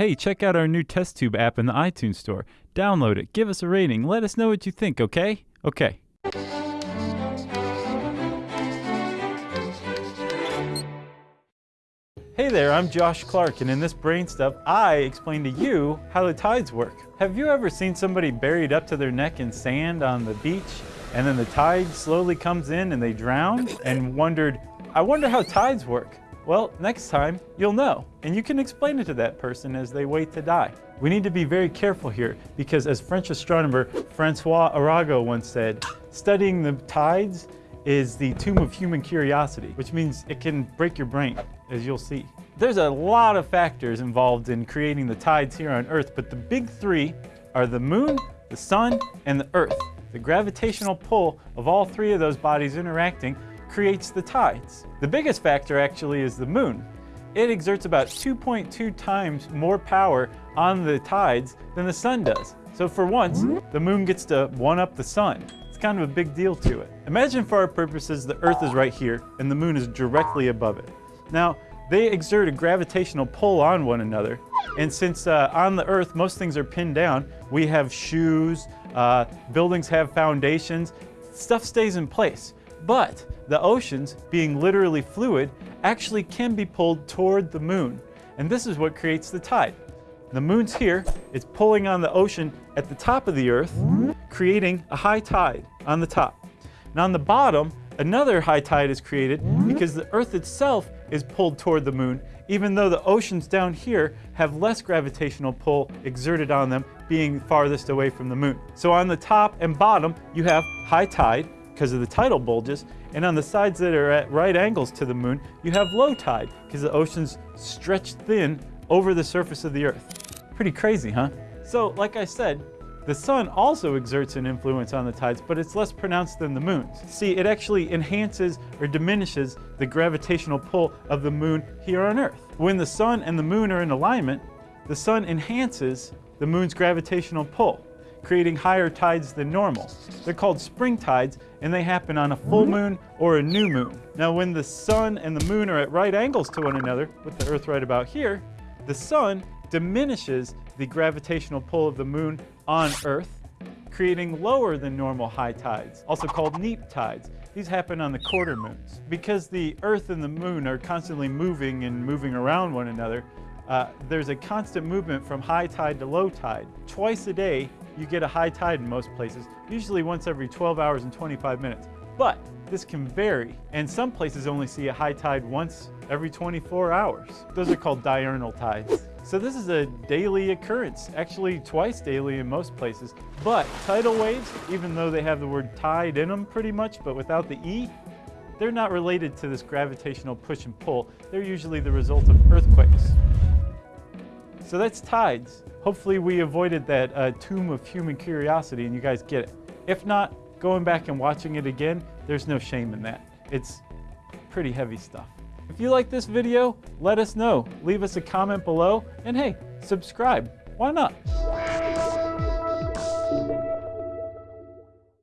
Hey, check out our new TestTube app in the iTunes Store. Download it, give us a rating, let us know what you think, okay? Okay. Hey there, I'm Josh Clark, and in this BrainStuff, I explain to you how the tides work. Have you ever seen somebody buried up to their neck in sand on the beach, and then the tide slowly comes in and they drown, and wondered, I wonder how tides work? Well, next time you'll know, and you can explain it to that person as they wait to die. We need to be very careful here because as French astronomer Francois Arago once said, studying the tides is the tomb of human curiosity, which means it can break your brain, as you'll see. There's a lot of factors involved in creating the tides here on Earth, but the big three are the moon, the sun, and the Earth. The gravitational pull of all three of those bodies interacting creates the tides. The biggest factor actually is the moon. It exerts about 2.2 times more power on the tides than the sun does. So for once, the moon gets to one-up the sun. It's kind of a big deal to it. Imagine for our purposes the Earth is right here and the moon is directly above it. Now, they exert a gravitational pull on one another. And since uh, on the Earth most things are pinned down, we have shoes, uh, buildings have foundations, stuff stays in place. But the oceans, being literally fluid, actually can be pulled toward the moon. And this is what creates the tide. The moon's here, it's pulling on the ocean at the top of the earth, creating a high tide on the top. And on the bottom, another high tide is created because the earth itself is pulled toward the moon, even though the oceans down here have less gravitational pull exerted on them, being farthest away from the moon. So on the top and bottom, you have high tide, because of the tidal bulges, and on the sides that are at right angles to the moon, you have low tide because the ocean's stretched thin over the surface of the earth. Pretty crazy, huh? So, like I said, the sun also exerts an influence on the tides, but it's less pronounced than the moon's. See, it actually enhances or diminishes the gravitational pull of the moon here on Earth. When the sun and the moon are in alignment, the sun enhances the moon's gravitational pull creating higher tides than normal. They're called spring tides and they happen on a full moon or a new moon. Now when the sun and the moon are at right angles to one another, with the earth right about here, the sun diminishes the gravitational pull of the moon on earth, creating lower than normal high tides, also called neap tides. These happen on the quarter moons. Because the earth and the moon are constantly moving and moving around one another, uh, there's a constant movement from high tide to low tide. Twice a day, you get a high tide in most places, usually once every 12 hours and 25 minutes. But this can vary, and some places only see a high tide once every 24 hours. Those are called diurnal tides. So this is a daily occurrence, actually twice daily in most places. But tidal waves, even though they have the word tide in them pretty much, but without the E, they're not related to this gravitational push and pull. They're usually the result of earthquakes. So that's tides. Hopefully we avoided that uh, tomb of human curiosity and you guys get it. If not, going back and watching it again, there's no shame in that. It's pretty heavy stuff. If you like this video, let us know. Leave us a comment below and hey, subscribe. Why not?